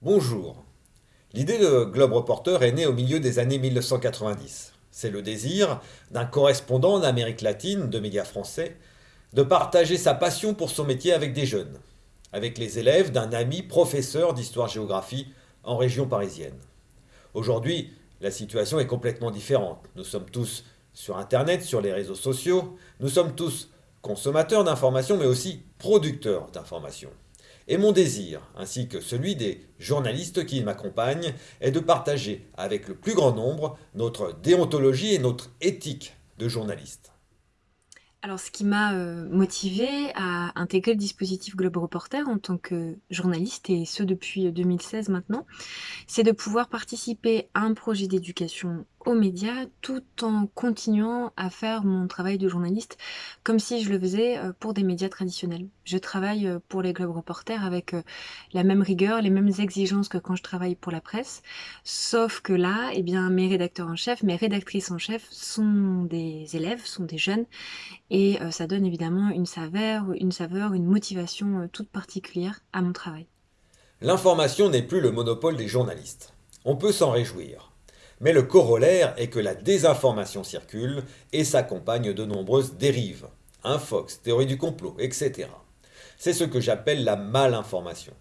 Bonjour. L'idée de Globe Reporter est née au milieu des années 1990. C'est le désir d'un correspondant en Amérique latine de médias français de partager sa passion pour son métier avec des jeunes, avec les élèves d'un ami professeur d'histoire-géographie en région parisienne. Aujourd'hui, la situation est complètement différente. Nous sommes tous sur Internet, sur les réseaux sociaux, nous sommes tous consommateurs d'informations mais aussi producteurs d'informations. Et mon désir, ainsi que celui des journalistes qui m'accompagnent, est de partager avec le plus grand nombre notre déontologie et notre éthique de journaliste. Alors, ce qui m'a euh, motivée à intégrer le dispositif Globe Reporter en tant que journaliste, et ce depuis 2016 maintenant, c'est de pouvoir participer à un projet d'éducation aux médias tout en continuant à faire mon travail de journaliste comme si je le faisais euh, pour des médias traditionnels. Je travaille euh, pour les Globe Reporters avec euh, la même rigueur, les mêmes exigences que quand je travaille pour la presse, sauf que là, eh bien, mes rédacteurs en chef, mes rédactrices en chef sont des élèves, sont des jeunes, et ça donne évidemment une saveur, une saveur, une motivation toute particulière à mon travail. L'information n'est plus le monopole des journalistes. On peut s'en réjouir. Mais le corollaire est que la désinformation circule et s'accompagne de nombreuses dérives. Un Fox, théorie du complot, etc. C'est ce que j'appelle la malinformation.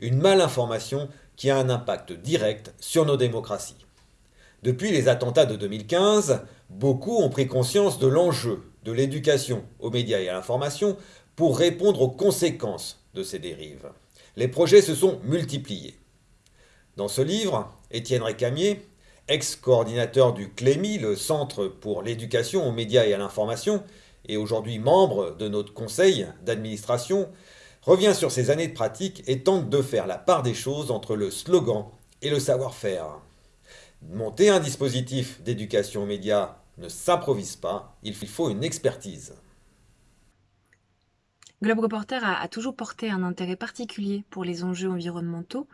Une malinformation qui a un impact direct sur nos démocraties. Depuis les attentats de 2015, beaucoup ont pris conscience de l'enjeu de l'éducation aux médias et à l'information pour répondre aux conséquences de ces dérives. Les projets se sont multipliés. Dans ce livre, Étienne Récamier, ex-coordinateur du CLEMI, le Centre pour l'éducation aux médias et à l'information, et aujourd'hui membre de notre conseil d'administration, revient sur ses années de pratique et tente de faire la part des choses entre le slogan et le savoir-faire. Monter un dispositif d'éducation aux médias ne s'improvise pas, il faut une expertise. Globe Reporter a, a toujours porté un intérêt particulier pour les enjeux environnementaux,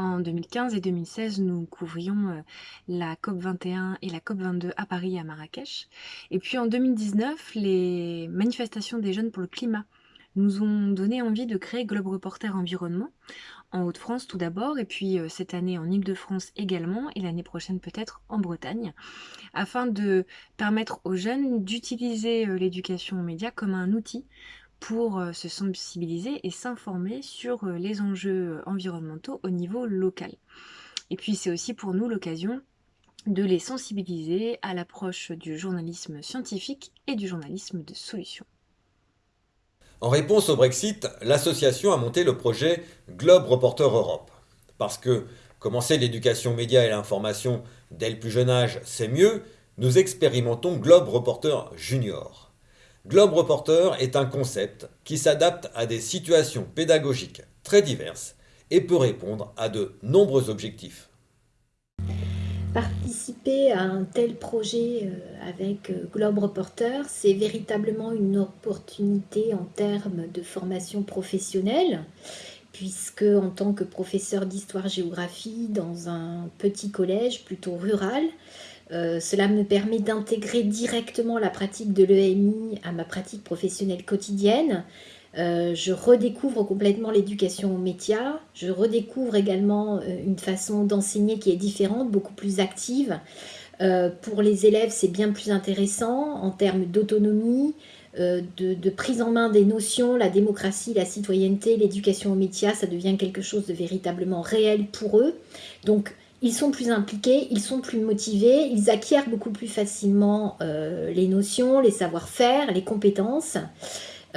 en 2015 et 2016, nous couvrions euh, la COP21 et la COP22 à Paris et à Marrakech. Et puis en 2019, les manifestations des jeunes pour le climat nous ont donné envie de créer Globe Reporter Environnement, en Haute-France tout d'abord, et puis euh, cette année en Ile-de-France également, et l'année prochaine peut-être en Bretagne, afin de permettre aux jeunes d'utiliser euh, l'éducation aux médias comme un outil pour euh, se sensibiliser et s'informer sur euh, les enjeux euh, environnementaux au niveau local. Et puis c'est aussi pour nous l'occasion de les sensibiliser à l'approche du journalisme scientifique et du journalisme de solution. En réponse au Brexit, l'association a monté le projet Globe Reporter Europe. Parce que commencer l'éducation média et l'information dès le plus jeune âge, c'est mieux, nous expérimentons Globe Reporter Junior. Globe Reporter est un concept qui s'adapte à des situations pédagogiques très diverses et peut répondre à de nombreux objectifs. Participer à un tel projet euh, avec euh, Globe Reporter, c'est véritablement une opportunité en termes de formation professionnelle, puisque en tant que professeur d'histoire-géographie dans un petit collège plutôt rural, euh, cela me permet d'intégrer directement la pratique de l'EMI à ma pratique professionnelle quotidienne. Euh, je redécouvre complètement l'éducation aux médias. Je redécouvre également euh, une façon d'enseigner qui est différente, beaucoup plus active. pour les élèves, c'est bien plus intéressant en termes d'autonomie, de, prise en main des notions, la démocratie, la citoyenneté, l'éducation aux médias, ça devient quelque chose de véritablement réel pour eux. Donc, ils sont plus impliqués, ils sont plus motivés, ils acquièrent beaucoup plus facilement euh, les notions, les savoir-faire, les compétences.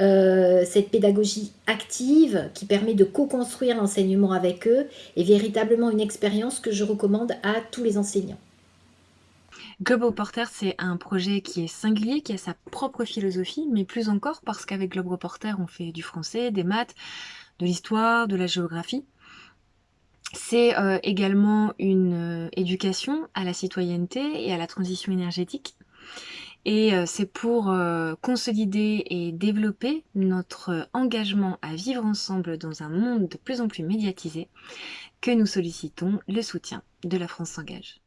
Euh, cette pédagogie active qui permet de co-construire l'enseignement avec eux est véritablement une expérience que je recommande à tous les enseignants. Globe Reporter, c'est un projet qui est singulier, qui a sa propre philosophie, mais plus encore parce qu'avec Globe Reporter, on fait du français, des maths, de l'histoire, de la géographie. C'est euh, également une euh, éducation à la citoyenneté et à la transition énergétique. Et euh, c'est pour consolider et développer notre engagement à vivre ensemble dans un monde de plus en plus médiatisé que nous sollicitons le soutien de la France s'engage.